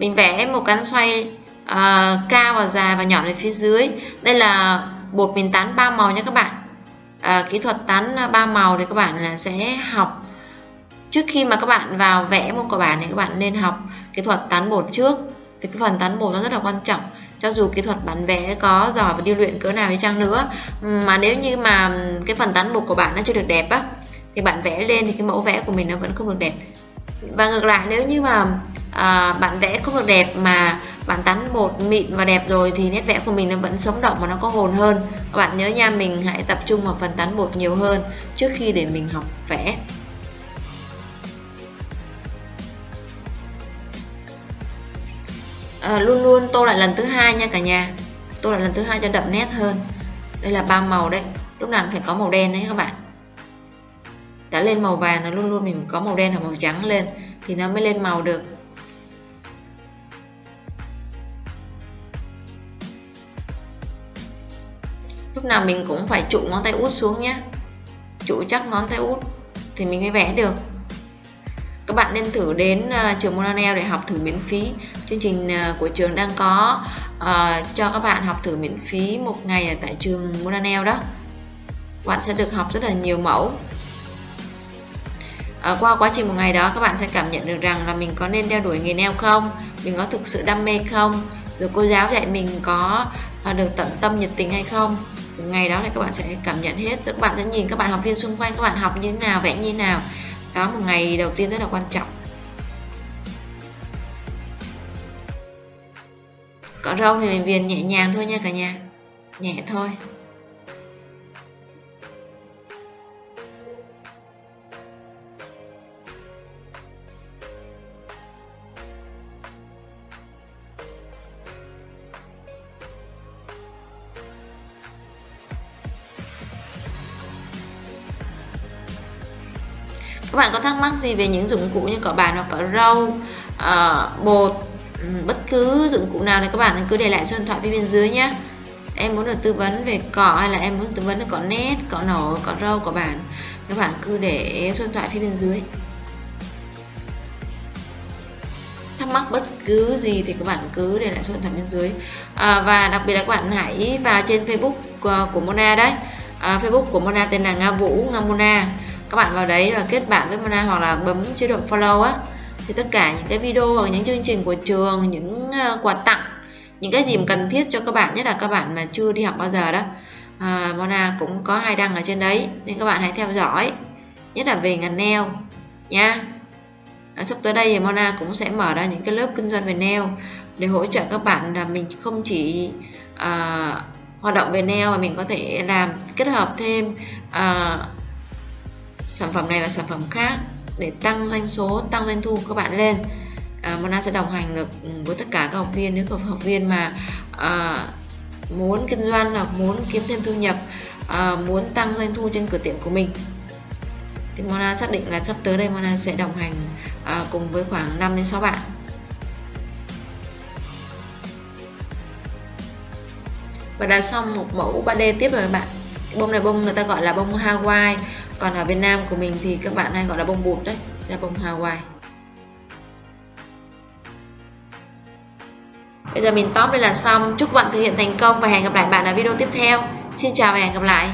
mình vẽ một cánh xoay uh, cao và dài và nhỏ ở phía dưới. Đây là bột mình tán ba màu nha các bạn. À, kỹ thuật tán ba màu thì các bạn là sẽ học. Trước khi mà các bạn vào vẽ một quả bản thì các bạn nên học kỹ thuật tán bột trước. Vì cái phần tán bột nó rất là quan trọng. Cho dù kỹ thuật bản vẽ có giỏi và điêu luyện cỡ nào đi chăng nữa mà nếu như mà cái phần tán bột của bạn nó chưa được đẹp á thì bạn vẽ lên thì cái mẫu vẽ của mình nó vẫn không được đẹp. Và ngược lại nếu như mà à, bạn vẽ không được đẹp mà bạn tán bột mịn và đẹp rồi thì nét vẽ của mình nó vẫn sống động và nó có hồn hơn. Các bạn nhớ nha mình hãy tập trung vào phần tán bột nhiều hơn trước khi để mình học vẽ. À, luôn luôn tô lại lần thứ hai nha cả nhà. Tô lại lần thứ hai cho đậm nét hơn. Đây là ba màu đấy. Lúc nào phải có màu đen đấy các bạn. Đã lên màu vàng nó luôn luôn mình có màu đen hoặc màu trắng lên thì nó mới lên màu được. Lúc nào mình cũng phải trụ ngón tay út xuống nhé trụ chắc ngón tay út thì mình mới vẽ được. Các bạn nên thử đến uh, trường Monanel để học thử miễn phí. Chương trình uh, của trường đang có uh, cho các bạn học thử miễn phí một ngày ở tại trường Monanel đó. Bạn sẽ được học rất là nhiều mẫu. Uh, qua quá trình một ngày đó các bạn sẽ cảm nhận được rằng là mình có nên đeo đuổi nghề neo không? Mình có thực sự đam mê không? Rồi cô giáo dạy mình có uh, được tận tâm nhiệt tình hay không? Ngày đó thì các bạn sẽ cảm nhận hết. Các bạn sẽ nhìn các bạn học viên xung quanh, các bạn học như thế nào, vẽ như thế nào. Đó một ngày đầu tiên rất là quan trọng. Cọ râu thì mình viền nhẹ nhàng thôi nha cả nhà. Nhẹ thôi. Các bạn có thắc mắc gì về những dụng cụ như cỏ bàn hoặc cỏ rau uh, bột ừ, bất cứ dụng cụ nào thì các bạn cứ để lại số điện thoại phía bên dưới nhé. Em muốn được tư vấn về cỏ hay là em muốn tư vấn về cỏ nét cỏ nổ cỏ rau cỏ bản các bạn cứ để số điện thoại phía bên dưới. Thắc mắc bất cứ gì thì các bạn cứ để lại số điện thoại bên dưới. À, và đặc biệt là các bạn hãy vào trên Facebook của, của Mona đấy. À, Facebook của Mona tên là Nga Vũ Nga Mona các bạn vào đấy và kết bạn với Mona hoặc là bấm chế độ follow á. Thì tất cả những cái video hoặc những chương trình của trường những ờ, quà tặng những cái gì mà cần thiết cho các bạn nhất là các bạn mà chưa đi học bao giờ đó à, Mona cũng có hai đăng ở trên đấy. Nên các bạn hãy theo dõi nhất là về ngành nail nha. À, sắp tới đây thì Mona cũng sẽ mở ra những cái lớp kinh doanh về nail để hỗ trợ các bạn là mình không chỉ uh, hoạt động về nail mà mình có thể làm kết hợp thêm uh, sản phẩm này và sản phẩm khác để tăng doanh số tăng doanh thu của các bạn lên. À, Mona sẽ đồng hành được ừ, với tất cả các học viên. Nếu các học viên mà à, muốn kinh doanh hoặc muốn kiếm thêm thu nhập à, muốn tăng doanh thu trên cửa tiệm của mình thì Mona xác định là sắp tới đây Mona sẽ đồng hành à, cùng với khoảng 5 đến 6 bạn. Và đã xong một mẫu 3D tiếp rồi các bạn. Bông này bông người ta gọi là bông Hawaii còn ở Việt Nam của mình thì các bạn hay gọi là bông bụt đấy, là bông Hawaii Bây giờ mình top đây là xong. Chúc bạn thực hiện thành công và hẹn gặp lại bạn ở video tiếp theo. Xin chào và hẹn gặp lại.